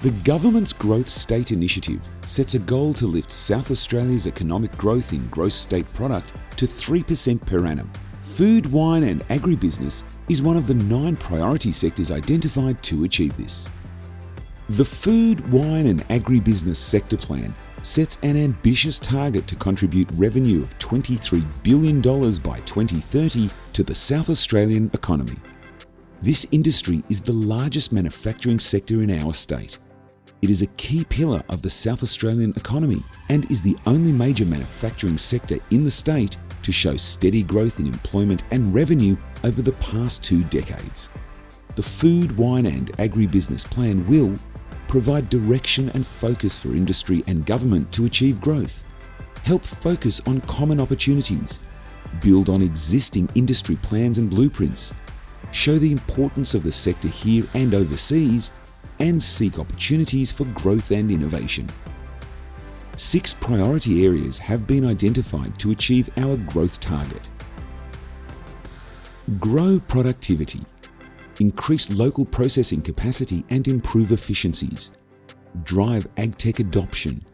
The government's Growth State Initiative sets a goal to lift South Australia's economic growth in gross state product to 3% per annum. Food, wine and agribusiness is one of the nine priority sectors identified to achieve this. The Food, Wine and Agribusiness Sector Plan sets an ambitious target to contribute revenue of $23 billion by 2030 to the South Australian economy. This industry is the largest manufacturing sector in our state. It is a key pillar of the South Australian economy and is the only major manufacturing sector in the state to show steady growth in employment and revenue over the past two decades. The Food, Wine and Agribusiness Plan will provide direction and focus for industry and government to achieve growth, help focus on common opportunities, build on existing industry plans and blueprints, show the importance of the sector here and overseas, and seek opportunities for growth and innovation. Six priority areas have been identified to achieve our growth target. Grow productivity increase local processing capacity and improve efficiencies, drive agtech adoption,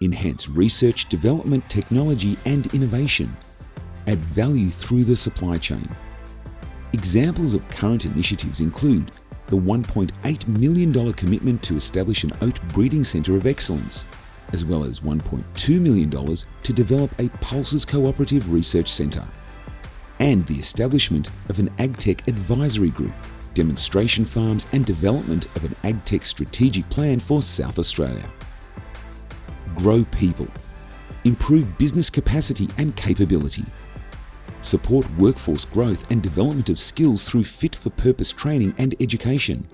enhance research, development, technology and innovation, add value through the supply chain. Examples of current initiatives include the $1.8 million commitment to establish an oat breeding centre of excellence, as well as $1.2 million to develop a Pulses Cooperative Research Centre, and the establishment of an AgTech Advisory Group demonstration farms and development of an AgTech strategic plan for South Australia. Grow people. Improve business capacity and capability. Support workforce growth and development of skills through fit-for-purpose training and education.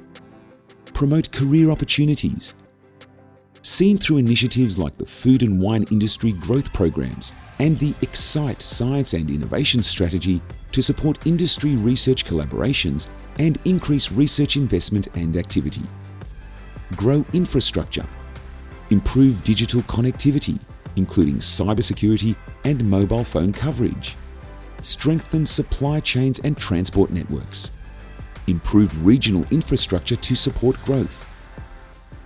Promote career opportunities. Seen through initiatives like the Food and Wine Industry Growth Programs and the Excite Science and Innovation Strategy to support industry research collaborations and increase research investment and activity. Grow infrastructure. Improve digital connectivity, including cybersecurity and mobile phone coverage. Strengthen supply chains and transport networks. Improve regional infrastructure to support growth.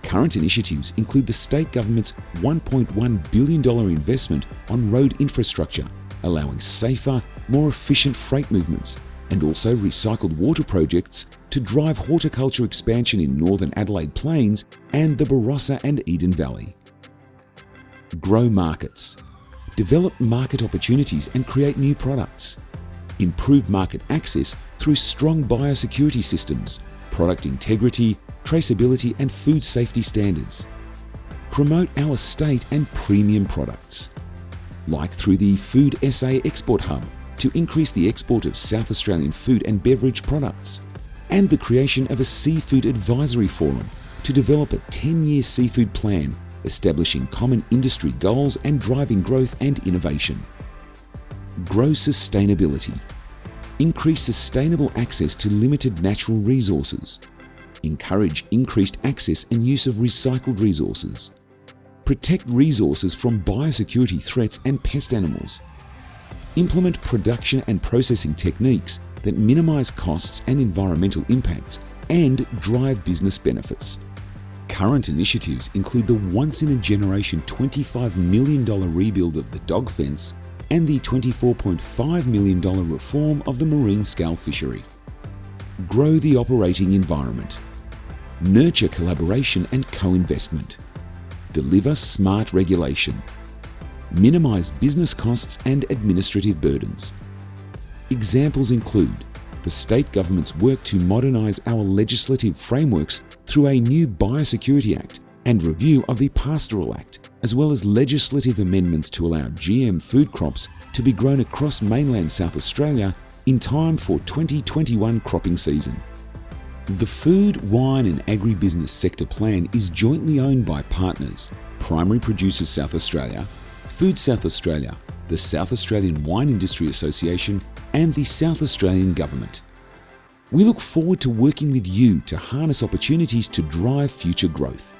Current initiatives include the state government's $1.1 billion investment on road infrastructure, allowing safer more efficient freight movements, and also recycled water projects to drive horticulture expansion in northern Adelaide Plains and the Barossa and Eden Valley. Grow markets. Develop market opportunities and create new products. Improve market access through strong biosecurity systems, product integrity, traceability and food safety standards. Promote our state and premium products, like through the Food SA Export Hub to increase the export of South Australian food and beverage products, and the creation of a Seafood Advisory Forum to develop a 10-year seafood plan establishing common industry goals and driving growth and innovation. Grow sustainability. Increase sustainable access to limited natural resources. Encourage increased access and use of recycled resources. Protect resources from biosecurity threats and pest animals implement production and processing techniques that minimize costs and environmental impacts and drive business benefits. Current initiatives include the once-in-a-generation $25 million rebuild of the dog fence and the $24.5 million reform of the marine scalefish fishery. Grow the operating environment. Nurture collaboration and co-investment. Deliver smart regulation minimise business costs and administrative burdens. Examples include the state government's work to modernise our legislative frameworks through a new Biosecurity Act and review of the Pastoral Act, as well as legislative amendments to allow GM food crops to be grown across mainland South Australia in time for 2021 cropping season. The Food, Wine and Agribusiness Sector Plan is jointly owned by partners, Primary Producers South Australia, Food South Australia, the South Australian Wine Industry Association and the South Australian Government. We look forward to working with you to harness opportunities to drive future growth.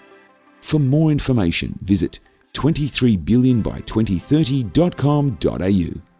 For more information, visit 23billionby2030.com.au.